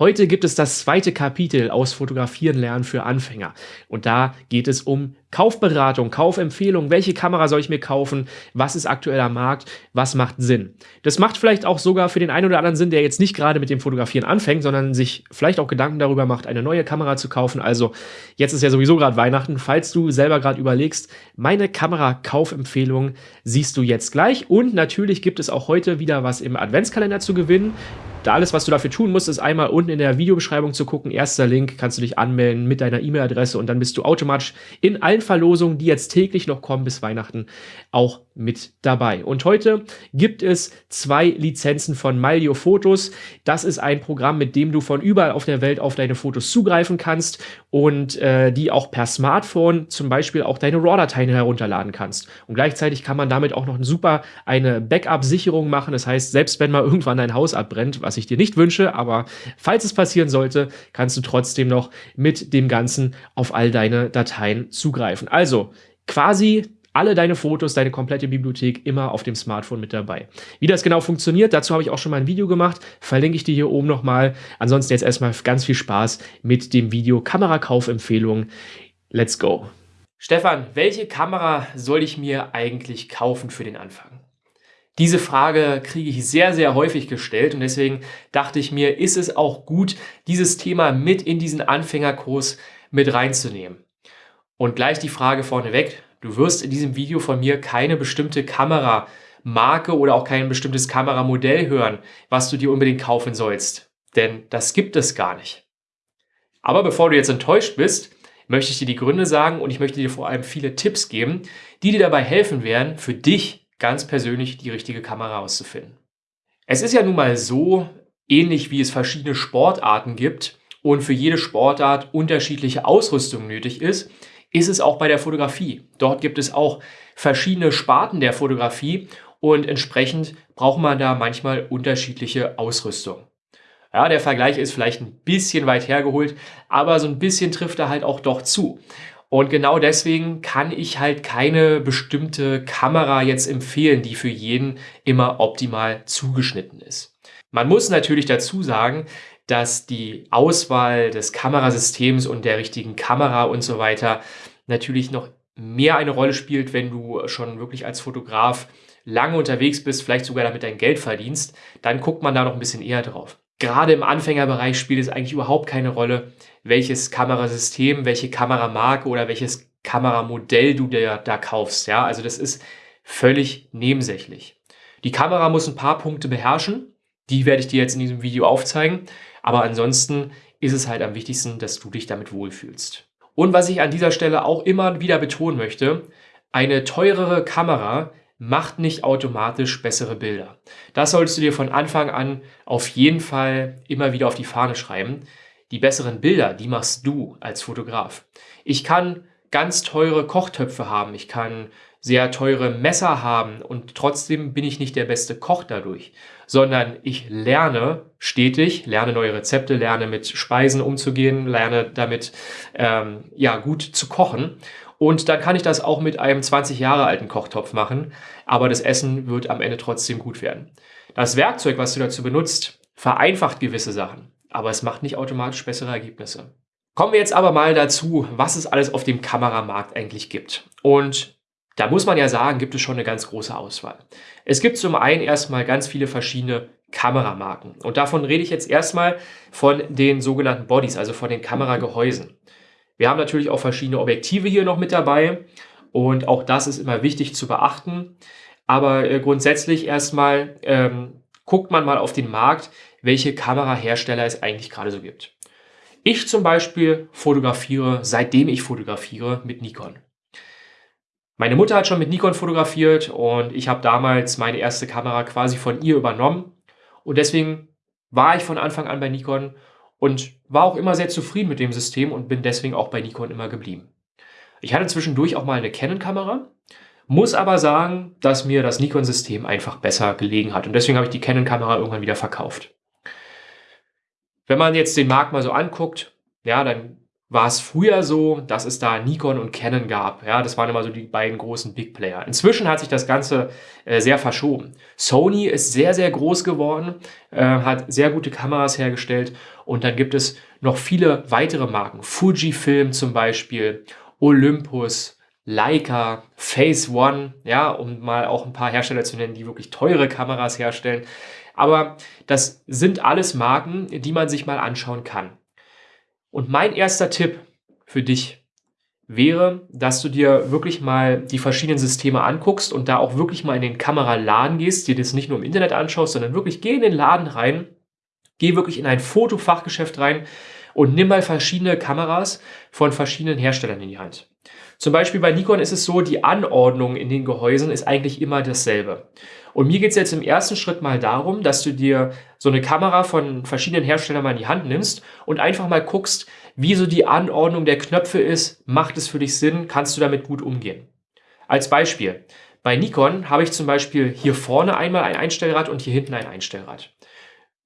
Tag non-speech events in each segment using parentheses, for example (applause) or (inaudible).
Heute gibt es das zweite Kapitel aus Fotografieren lernen für Anfänger. Und da geht es um Kaufberatung, Kaufempfehlung, welche Kamera soll ich mir kaufen, was ist aktuell am Markt, was macht Sinn. Das macht vielleicht auch sogar für den einen oder anderen Sinn, der jetzt nicht gerade mit dem Fotografieren anfängt, sondern sich vielleicht auch Gedanken darüber macht, eine neue Kamera zu kaufen. Also jetzt ist ja sowieso gerade Weihnachten, falls du selber gerade überlegst, meine Kamera-Kaufempfehlung siehst du jetzt gleich. Und natürlich gibt es auch heute wieder was im Adventskalender zu gewinnen. Da alles, was du dafür tun musst, ist einmal unten in der Videobeschreibung zu gucken. Erster Link, kannst du dich anmelden mit deiner E-Mail-Adresse und dann bist du automatisch in allen Verlosungen, die jetzt täglich noch kommen bis Weihnachten, auch mit dabei. Und heute gibt es zwei Lizenzen von Malio Fotos. Das ist ein Programm, mit dem du von überall auf der Welt auf deine Fotos zugreifen kannst und äh, die auch per Smartphone zum Beispiel auch deine RAW-Dateien herunterladen kannst. Und gleichzeitig kann man damit auch noch super eine Backup-Sicherung machen. Das heißt, selbst wenn mal irgendwann dein Haus abbrennt, was ich dir nicht wünsche, aber falls es passieren sollte, kannst du trotzdem noch mit dem Ganzen auf all deine Dateien zugreifen. Also quasi alle deine Fotos, deine komplette Bibliothek immer auf dem Smartphone mit dabei. Wie das genau funktioniert, dazu habe ich auch schon mal ein Video gemacht, verlinke ich dir hier oben nochmal. Ansonsten jetzt erstmal ganz viel Spaß mit dem Video Kamerakaufempfehlung. Let's go! Stefan, welche Kamera soll ich mir eigentlich kaufen für den Anfang? Diese Frage kriege ich sehr, sehr häufig gestellt und deswegen dachte ich mir, ist es auch gut, dieses Thema mit in diesen Anfängerkurs mit reinzunehmen. Und gleich die Frage vorneweg, Du wirst in diesem Video von mir keine bestimmte Kameramarke oder auch kein bestimmtes Kameramodell hören, was du dir unbedingt kaufen sollst. Denn das gibt es gar nicht. Aber bevor du jetzt enttäuscht bist, möchte ich dir die Gründe sagen und ich möchte dir vor allem viele Tipps geben, die dir dabei helfen werden, für dich ganz persönlich die richtige Kamera auszufinden. Es ist ja nun mal so, ähnlich wie es verschiedene Sportarten gibt und für jede Sportart unterschiedliche Ausrüstung nötig ist, ist es auch bei der Fotografie. Dort gibt es auch verschiedene Sparten der Fotografie und entsprechend braucht man da manchmal unterschiedliche Ausrüstung. Ja, der Vergleich ist vielleicht ein bisschen weit hergeholt, aber so ein bisschen trifft er halt auch doch zu. Und genau deswegen kann ich halt keine bestimmte Kamera jetzt empfehlen, die für jeden immer optimal zugeschnitten ist. Man muss natürlich dazu sagen, dass die Auswahl des Kamerasystems und der richtigen Kamera und so weiter natürlich noch mehr eine Rolle spielt, wenn du schon wirklich als Fotograf lange unterwegs bist, vielleicht sogar damit dein Geld verdienst, dann guckt man da noch ein bisschen eher drauf. Gerade im Anfängerbereich spielt es eigentlich überhaupt keine Rolle, welches Kamerasystem, welche Kameramarke oder welches Kameramodell du dir da kaufst. Ja, also das ist völlig nebensächlich. Die Kamera muss ein paar Punkte beherrschen. Die werde ich dir jetzt in diesem Video aufzeigen. Aber ansonsten ist es halt am wichtigsten, dass du dich damit wohlfühlst. Und was ich an dieser Stelle auch immer wieder betonen möchte, eine teurere Kamera macht nicht automatisch bessere Bilder. Das solltest du dir von Anfang an auf jeden Fall immer wieder auf die Fahne schreiben. Die besseren Bilder, die machst du als Fotograf. Ich kann ganz teure Kochtöpfe haben, ich kann sehr teure Messer haben und trotzdem bin ich nicht der beste Koch dadurch, sondern ich lerne stetig, lerne neue Rezepte, lerne mit Speisen umzugehen, lerne damit ähm, ja gut zu kochen und dann kann ich das auch mit einem 20 Jahre alten Kochtopf machen, aber das Essen wird am Ende trotzdem gut werden. Das Werkzeug, was du dazu benutzt, vereinfacht gewisse Sachen, aber es macht nicht automatisch bessere Ergebnisse. Kommen wir jetzt aber mal dazu, was es alles auf dem Kameramarkt eigentlich gibt. Und da muss man ja sagen, gibt es schon eine ganz große Auswahl. Es gibt zum einen erstmal ganz viele verschiedene Kameramarken. Und davon rede ich jetzt erstmal von den sogenannten Bodies, also von den Kameragehäusen. Wir haben natürlich auch verschiedene Objektive hier noch mit dabei. Und auch das ist immer wichtig zu beachten. Aber äh, grundsätzlich erstmal ähm, guckt man mal auf den Markt, welche Kamerahersteller es eigentlich gerade so gibt. Ich zum Beispiel fotografiere, seitdem ich fotografiere, mit Nikon. Meine Mutter hat schon mit Nikon fotografiert und ich habe damals meine erste Kamera quasi von ihr übernommen. Und deswegen war ich von Anfang an bei Nikon und war auch immer sehr zufrieden mit dem System und bin deswegen auch bei Nikon immer geblieben. Ich hatte zwischendurch auch mal eine Canon-Kamera, muss aber sagen, dass mir das Nikon-System einfach besser gelegen hat und deswegen habe ich die Canon-Kamera irgendwann wieder verkauft. Wenn man jetzt den Markt mal so anguckt, ja, dann war es früher so, dass es da Nikon und Canon gab. Ja, das waren immer so die beiden großen Big Player. Inzwischen hat sich das Ganze äh, sehr verschoben. Sony ist sehr, sehr groß geworden, äh, hat sehr gute Kameras hergestellt und dann gibt es noch viele weitere Marken. Fujifilm zum Beispiel, Olympus, Leica, Phase One, ja, um mal auch ein paar Hersteller zu nennen, die wirklich teure Kameras herstellen. Aber das sind alles Marken, die man sich mal anschauen kann. Und mein erster Tipp für dich wäre, dass du dir wirklich mal die verschiedenen Systeme anguckst und da auch wirklich mal in den Kameraladen gehst, dir das nicht nur im Internet anschaust, sondern wirklich geh in den Laden rein, geh wirklich in ein Fotofachgeschäft rein und nimm mal verschiedene Kameras von verschiedenen Herstellern in die Hand. Zum Beispiel bei Nikon ist es so, die Anordnung in den Gehäusen ist eigentlich immer dasselbe. Und mir geht es jetzt im ersten Schritt mal darum, dass du dir so eine Kamera von verschiedenen Herstellern mal in die Hand nimmst und einfach mal guckst, wie so die Anordnung der Knöpfe ist. Macht es für dich Sinn? Kannst du damit gut umgehen? Als Beispiel. Bei Nikon habe ich zum Beispiel hier vorne einmal ein Einstellrad und hier hinten ein Einstellrad.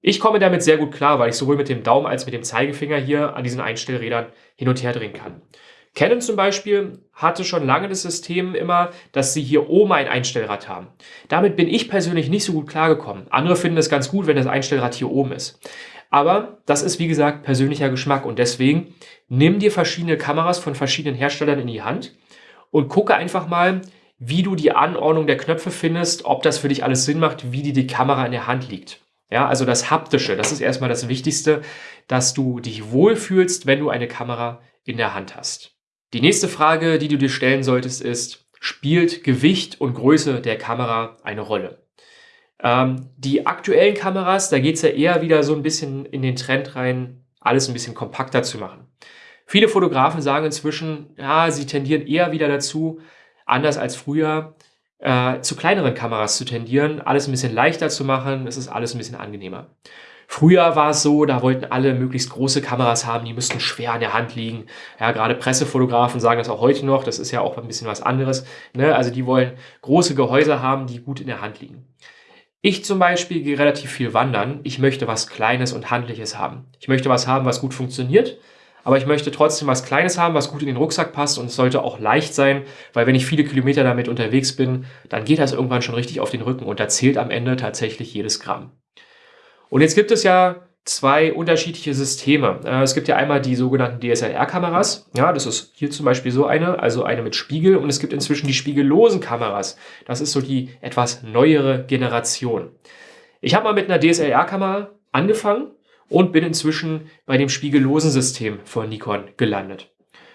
Ich komme damit sehr gut klar, weil ich sowohl mit dem Daumen als mit dem Zeigefinger hier an diesen Einstellrädern hin und her drehen kann. Canon zum Beispiel hatte schon lange das System immer, dass sie hier oben ein Einstellrad haben. Damit bin ich persönlich nicht so gut klargekommen. Andere finden es ganz gut, wenn das Einstellrad hier oben ist. Aber das ist, wie gesagt, persönlicher Geschmack und deswegen nimm dir verschiedene Kameras von verschiedenen Herstellern in die Hand und gucke einfach mal, wie du die Anordnung der Knöpfe findest, ob das für dich alles Sinn macht, wie dir die Kamera in der Hand liegt. Ja, also das Haptische, das ist erstmal das Wichtigste, dass du dich wohlfühlst, wenn du eine Kamera in der Hand hast. Die nächste Frage, die du dir stellen solltest, ist, spielt Gewicht und Größe der Kamera eine Rolle? Ähm, die aktuellen Kameras, da geht es ja eher wieder so ein bisschen in den Trend rein, alles ein bisschen kompakter zu machen. Viele Fotografen sagen inzwischen, ja, sie tendieren eher wieder dazu, anders als früher, äh, zu kleineren Kameras zu tendieren, alles ein bisschen leichter zu machen, es ist alles ein bisschen angenehmer. Früher war es so, da wollten alle möglichst große Kameras haben, die müssten schwer an der Hand liegen. Ja, gerade Pressefotografen sagen das auch heute noch, das ist ja auch ein bisschen was anderes. Ne? Also die wollen große Gehäuse haben, die gut in der Hand liegen. Ich zum Beispiel gehe relativ viel wandern. Ich möchte was Kleines und Handliches haben. Ich möchte was haben, was gut funktioniert, aber ich möchte trotzdem was Kleines haben, was gut in den Rucksack passt und es sollte auch leicht sein, weil wenn ich viele Kilometer damit unterwegs bin, dann geht das irgendwann schon richtig auf den Rücken und da zählt am Ende tatsächlich jedes Gramm. Und jetzt gibt es ja zwei unterschiedliche Systeme. Äh, es gibt ja einmal die sogenannten DSLR-Kameras. Ja, das ist hier zum Beispiel so eine, also eine mit Spiegel. Und es gibt inzwischen die spiegellosen Kameras. Das ist so die etwas neuere Generation. Ich habe mal mit einer DSLR-Kamera angefangen und bin inzwischen bei dem spiegellosen System von Nikon gelandet.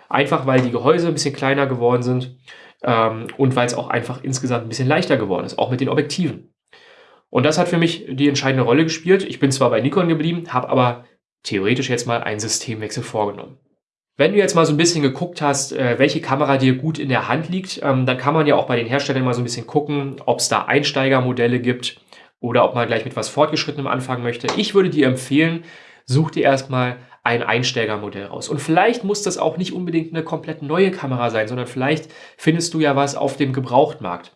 Einfach weil die Gehäuse ein bisschen kleiner geworden sind ähm, und weil es auch einfach insgesamt ein bisschen leichter geworden ist, auch mit den Objektiven. Und das hat für mich die entscheidende Rolle gespielt. Ich bin zwar bei Nikon geblieben, habe aber theoretisch jetzt mal einen Systemwechsel vorgenommen. Wenn du jetzt mal so ein bisschen geguckt hast, äh, welche Kamera dir gut in der Hand liegt, ähm, dann kann man ja auch bei den Herstellern mal so ein bisschen gucken, ob es da Einsteigermodelle gibt oder ob man gleich mit was Fortgeschrittenem anfangen möchte. Ich würde dir empfehlen, such dir erstmal ein Einsteigermodell raus. Und vielleicht muss das auch nicht unbedingt eine komplett neue Kamera sein, sondern vielleicht findest du ja was auf dem Gebrauchtmarkt.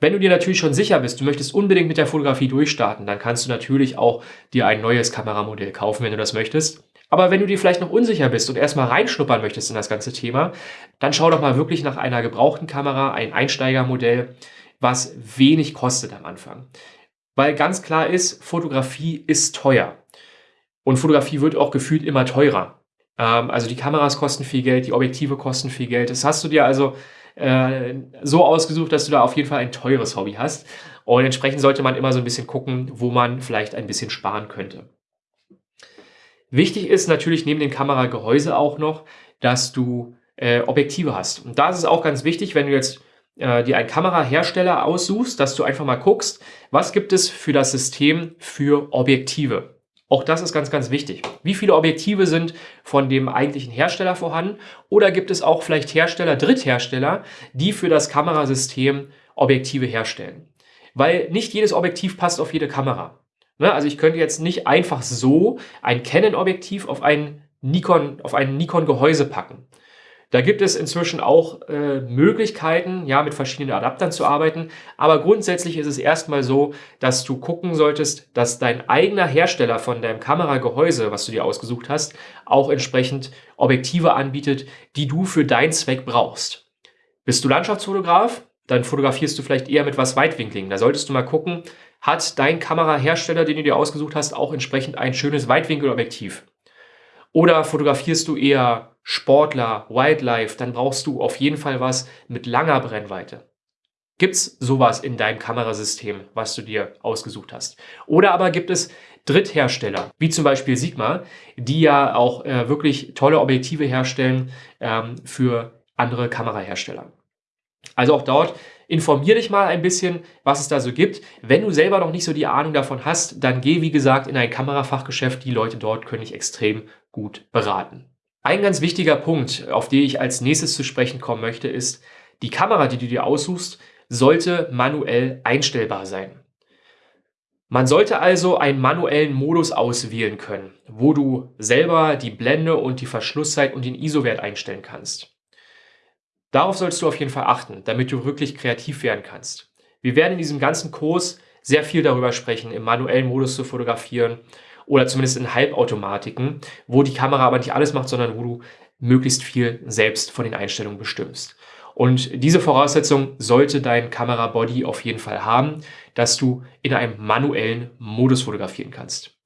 Wenn du dir natürlich schon sicher bist, du möchtest unbedingt mit der Fotografie durchstarten, dann kannst du natürlich auch dir ein neues Kameramodell kaufen, wenn du das möchtest. Aber wenn du dir vielleicht noch unsicher bist und erstmal reinschnuppern möchtest in das ganze Thema, dann schau doch mal wirklich nach einer gebrauchten Kamera, ein Einsteigermodell, was wenig kostet am Anfang. Weil ganz klar ist, Fotografie ist teuer. Und Fotografie wird auch gefühlt immer teurer. Ähm, also die Kameras kosten viel Geld, die Objektive kosten viel Geld. Das hast du dir also äh, so ausgesucht, dass du da auf jeden Fall ein teures Hobby hast. Und entsprechend sollte man immer so ein bisschen gucken, wo man vielleicht ein bisschen sparen könnte. Wichtig ist natürlich neben dem Kameragehäuse auch noch, dass du äh, Objektive hast. Und da ist es auch ganz wichtig, wenn du jetzt äh, dir einen Kamerahersteller aussuchst, dass du einfach mal guckst, was gibt es für das System für Objektive. Auch das ist ganz, ganz wichtig. Wie viele Objektive sind von dem eigentlichen Hersteller vorhanden? Oder gibt es auch vielleicht Hersteller, Dritthersteller, die für das Kamerasystem Objektive herstellen? Weil nicht jedes Objektiv passt auf jede Kamera. Ne? Also ich könnte jetzt nicht einfach so ein Canon-Objektiv auf ein Nikon, auf ein Nikon-Gehäuse packen. Da gibt es inzwischen auch äh, Möglichkeiten, ja, mit verschiedenen Adaptern zu arbeiten. Aber grundsätzlich ist es erstmal so, dass du gucken solltest, dass dein eigener Hersteller von deinem Kameragehäuse, was du dir ausgesucht hast, auch entsprechend Objektive anbietet, die du für deinen Zweck brauchst. Bist du Landschaftsfotograf? Dann fotografierst du vielleicht eher mit was Weitwinkligen. Da solltest du mal gucken, hat dein Kamerahersteller, den du dir ausgesucht hast, auch entsprechend ein schönes Weitwinkelobjektiv? Oder fotografierst du eher Sportler, Wildlife, dann brauchst du auf jeden Fall was mit langer Brennweite. Gibt es sowas in deinem Kamerasystem, was du dir ausgesucht hast? Oder aber gibt es Dritthersteller, wie zum Beispiel Sigma, die ja auch äh, wirklich tolle Objektive herstellen ähm, für andere Kamerahersteller. Also auch dort informier dich mal ein bisschen, was es da so gibt. Wenn du selber noch nicht so die Ahnung davon hast, dann geh wie gesagt in ein Kamerafachgeschäft. Die Leute dort können dich extrem gut beraten. Ein ganz wichtiger Punkt, auf den ich als nächstes zu sprechen kommen möchte, ist, die Kamera, die du dir aussuchst, sollte manuell einstellbar sein. Man sollte also einen manuellen Modus auswählen können, wo du selber die Blende und die Verschlusszeit und den ISO-Wert einstellen kannst. Darauf sollst du auf jeden Fall achten, damit du wirklich kreativ werden kannst. Wir werden in diesem ganzen Kurs sehr viel darüber sprechen, im manuellen Modus zu fotografieren oder zumindest in Halbautomatiken, wo die Kamera aber nicht alles macht, sondern wo du möglichst viel selbst von den Einstellungen bestimmst. Und diese Voraussetzung sollte dein Kamerabody auf jeden Fall haben, dass du in einem manuellen Modus fotografieren kannst.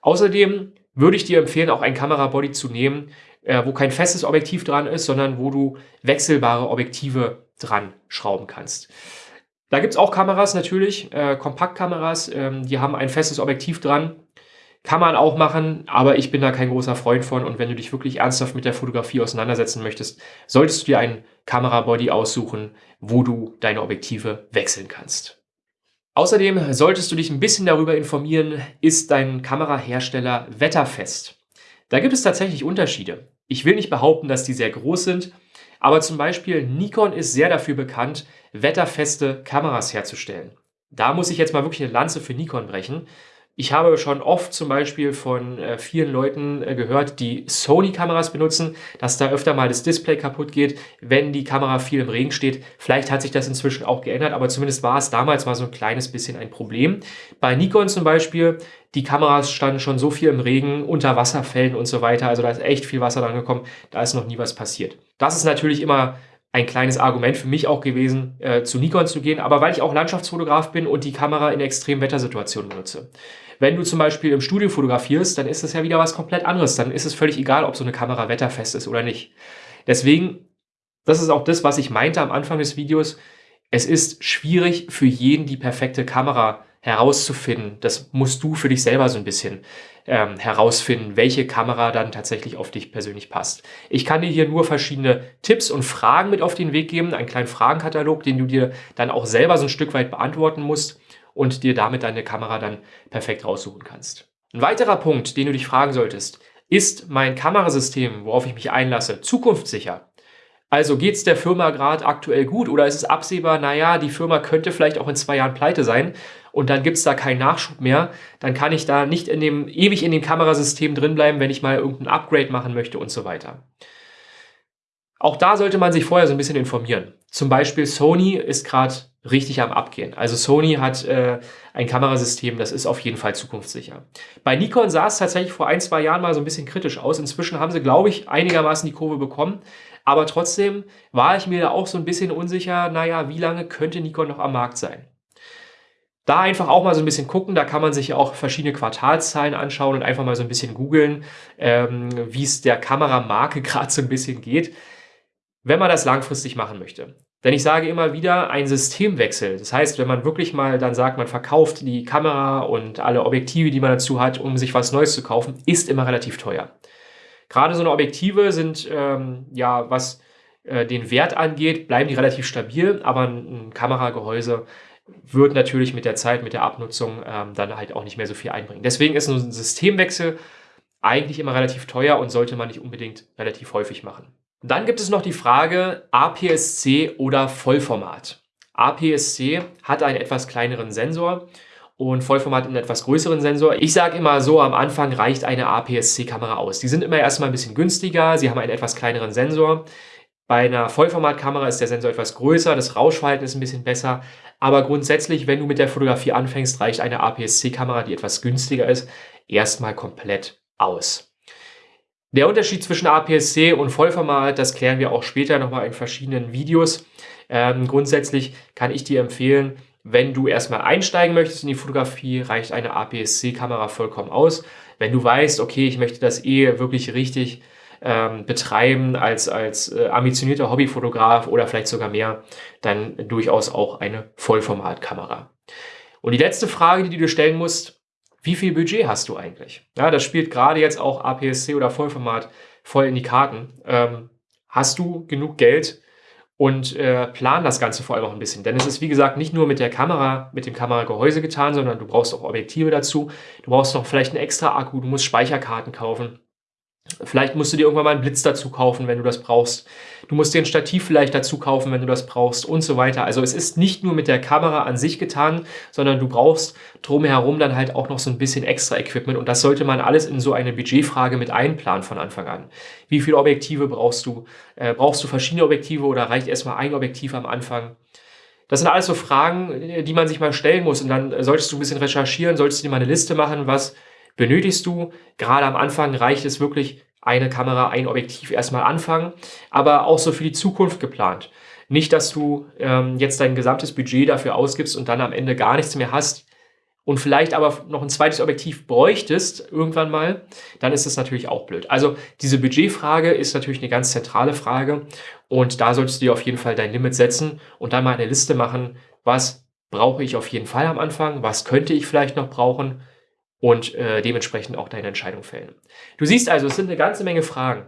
Außerdem würde ich dir empfehlen, auch ein Kamerabody zu nehmen, äh, wo kein festes Objektiv dran ist, sondern wo du wechselbare Objektive dran schrauben kannst. Da gibt es auch Kameras natürlich, äh, Kompaktkameras, ähm, die haben ein festes Objektiv dran. Kann man auch machen, aber ich bin da kein großer Freund von. Und wenn du dich wirklich ernsthaft mit der Fotografie auseinandersetzen möchtest, solltest du dir einen Kamerabody aussuchen, wo du deine Objektive wechseln kannst. Außerdem solltest du dich ein bisschen darüber informieren, ist dein Kamerahersteller wetterfest? Da gibt es tatsächlich Unterschiede. Ich will nicht behaupten, dass die sehr groß sind, aber zum Beispiel Nikon ist sehr dafür bekannt, wetterfeste Kameras herzustellen. Da muss ich jetzt mal wirklich eine Lanze für Nikon brechen. Ich habe schon oft zum Beispiel von äh, vielen Leuten äh, gehört, die Sony-Kameras benutzen, dass da öfter mal das Display kaputt geht, wenn die Kamera viel im Regen steht. Vielleicht hat sich das inzwischen auch geändert, aber zumindest war es damals mal so ein kleines bisschen ein Problem. Bei Nikon zum Beispiel, die Kameras standen schon so viel im Regen, unter Wasserfällen und so weiter. Also da ist echt viel Wasser dran gekommen, da ist noch nie was passiert. Das ist natürlich immer ein kleines Argument für mich auch gewesen, äh, zu Nikon zu gehen, aber weil ich auch Landschaftsfotograf bin und die Kamera in extremen Wettersituationen benutze. Wenn du zum Beispiel im Studio fotografierst, dann ist das ja wieder was komplett anderes. Dann ist es völlig egal, ob so eine Kamera wetterfest ist oder nicht. Deswegen, das ist auch das, was ich meinte am Anfang des Videos. Es ist schwierig für jeden die perfekte Kamera herauszufinden. Das musst du für dich selber so ein bisschen ähm, herausfinden, welche Kamera dann tatsächlich auf dich persönlich passt. Ich kann dir hier nur verschiedene Tipps und Fragen mit auf den Weg geben, einen kleinen Fragenkatalog, den du dir dann auch selber so ein Stück weit beantworten musst und dir damit deine Kamera dann perfekt raussuchen kannst. Ein weiterer Punkt, den du dich fragen solltest, ist mein Kamerasystem, worauf ich mich einlasse, zukunftssicher? Also geht es der Firma gerade aktuell gut oder ist es absehbar, naja, die Firma könnte vielleicht auch in zwei Jahren pleite sein und dann gibt es da keinen Nachschub mehr, dann kann ich da nicht in dem, ewig in dem Kamerasystem drin bleiben, wenn ich mal irgendein Upgrade machen möchte und so weiter. Auch da sollte man sich vorher so ein bisschen informieren. Zum Beispiel Sony ist gerade richtig am Abgehen. Also Sony hat äh, ein Kamerasystem, das ist auf jeden Fall zukunftssicher. Bei Nikon sah es tatsächlich vor ein, zwei Jahren mal so ein bisschen kritisch aus. Inzwischen haben sie, glaube ich, einigermaßen die Kurve bekommen. Aber trotzdem war ich mir da auch so ein bisschen unsicher, naja, wie lange könnte Nikon noch am Markt sein? Da einfach auch mal so ein bisschen gucken, da kann man sich auch verschiedene Quartalszahlen anschauen und einfach mal so ein bisschen googeln, ähm, wie es der Kameramarke (laughs) gerade so ein bisschen geht, wenn man das langfristig machen möchte. Denn ich sage immer wieder, ein Systemwechsel. Das heißt, wenn man wirklich mal dann sagt, man verkauft die Kamera und alle Objektive, die man dazu hat, um sich was Neues zu kaufen, ist immer relativ teuer. Gerade so eine Objektive sind, ähm, ja, was äh, den Wert angeht, bleiben die relativ stabil, aber ein, ein Kameragehäuse wird natürlich mit der Zeit, mit der Abnutzung ähm, dann halt auch nicht mehr so viel einbringen. Deswegen ist ein Systemwechsel eigentlich immer relativ teuer und sollte man nicht unbedingt relativ häufig machen. Dann gibt es noch die Frage APS-C oder Vollformat. APS-C hat einen etwas kleineren Sensor und Vollformat einen etwas größeren Sensor. Ich sage immer so, am Anfang reicht eine APS-C-Kamera aus. Die sind immer erstmal ein bisschen günstiger, sie haben einen etwas kleineren Sensor. Bei einer Vollformatkamera ist der Sensor etwas größer, das Rauschverhalten ist ein bisschen besser, aber grundsätzlich, wenn du mit der Fotografie anfängst, reicht eine APS-C-Kamera, die etwas günstiger ist, erstmal komplett aus. Der Unterschied zwischen APS-C und Vollformat, das klären wir auch später nochmal in verschiedenen Videos. Ähm, grundsätzlich kann ich dir empfehlen, wenn du erstmal einsteigen möchtest in die Fotografie, reicht eine APS-C-Kamera vollkommen aus. Wenn du weißt, okay, ich möchte das eh wirklich richtig ähm, betreiben als, als äh, ambitionierter Hobbyfotograf oder vielleicht sogar mehr, dann durchaus auch eine Vollformatkamera. Und die letzte Frage, die du dir stellen musst, wie viel Budget hast du eigentlich? Ja, das spielt gerade jetzt auch APS-C oder Vollformat voll in die Karten. Ähm, hast du genug Geld und äh, plan das Ganze vor allem auch ein bisschen. Denn es ist, wie gesagt, nicht nur mit der Kamera, mit dem Kameragehäuse getan, sondern du brauchst auch Objektive dazu. Du brauchst noch vielleicht einen extra Akku, du musst Speicherkarten kaufen. Vielleicht musst du dir irgendwann mal einen Blitz dazu kaufen, wenn du das brauchst. Du musst dir ein Stativ vielleicht dazu kaufen, wenn du das brauchst und so weiter. Also es ist nicht nur mit der Kamera an sich getan, sondern du brauchst drumherum dann halt auch noch so ein bisschen extra Equipment und das sollte man alles in so eine Budgetfrage mit einplanen von Anfang an. Wie viele Objektive brauchst du? Äh, brauchst du verschiedene Objektive oder reicht erstmal ein Objektiv am Anfang? Das sind alles so Fragen, die man sich mal stellen muss und dann solltest du ein bisschen recherchieren, solltest du dir mal eine Liste machen, was benötigst du. Gerade am Anfang reicht es wirklich, eine Kamera, ein Objektiv erstmal anfangen, aber auch so für die Zukunft geplant. Nicht, dass du ähm, jetzt dein gesamtes Budget dafür ausgibst und dann am Ende gar nichts mehr hast und vielleicht aber noch ein zweites Objektiv bräuchtest irgendwann mal, dann ist das natürlich auch blöd. Also diese Budgetfrage ist natürlich eine ganz zentrale Frage und da solltest du dir auf jeden Fall dein Limit setzen und dann mal eine Liste machen, was brauche ich auf jeden Fall am Anfang, was könnte ich vielleicht noch brauchen und äh, dementsprechend auch deine Entscheidung fällen. Du siehst also, es sind eine ganze Menge Fragen.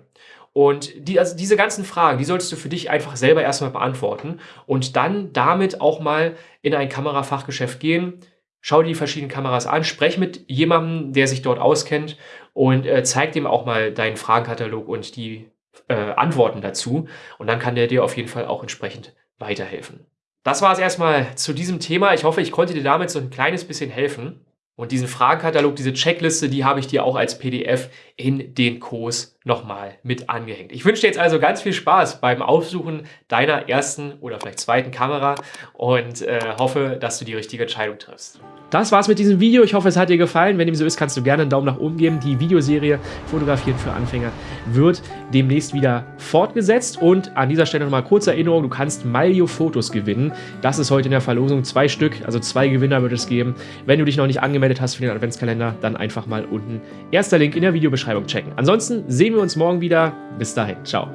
Und die, also diese ganzen Fragen, die solltest du für dich einfach selber erstmal beantworten und dann damit auch mal in ein Kamerafachgeschäft gehen. Schau dir die verschiedenen Kameras an, sprech mit jemandem, der sich dort auskennt und äh, zeig dem auch mal deinen Fragenkatalog und die äh, Antworten dazu. Und dann kann der dir auf jeden Fall auch entsprechend weiterhelfen. Das war es erstmal zu diesem Thema. Ich hoffe, ich konnte dir damit so ein kleines bisschen helfen. Und diesen Fragenkatalog, diese Checkliste, die habe ich dir auch als PDF in den Kurs nochmal mit angehängt. Ich wünsche dir jetzt also ganz viel Spaß beim Aufsuchen deiner ersten oder vielleicht zweiten Kamera und äh, hoffe, dass du die richtige Entscheidung triffst. Das war's mit diesem Video. Ich hoffe, es hat dir gefallen. Wenn dem so ist, kannst du gerne einen Daumen nach oben geben. Die Videoserie Fotografieren für Anfänger wird demnächst wieder fortgesetzt. Und an dieser Stelle nochmal kurze Erinnerung, du kannst Malio-Fotos gewinnen. Das ist heute in der Verlosung zwei Stück, also zwei Gewinner wird es geben. Wenn du dich noch nicht angemeldet hast für den Adventskalender, dann einfach mal unten erster Link in der Videobeschreibung checken. Ansonsten sehen wir uns morgen wieder. Bis dahin. Ciao.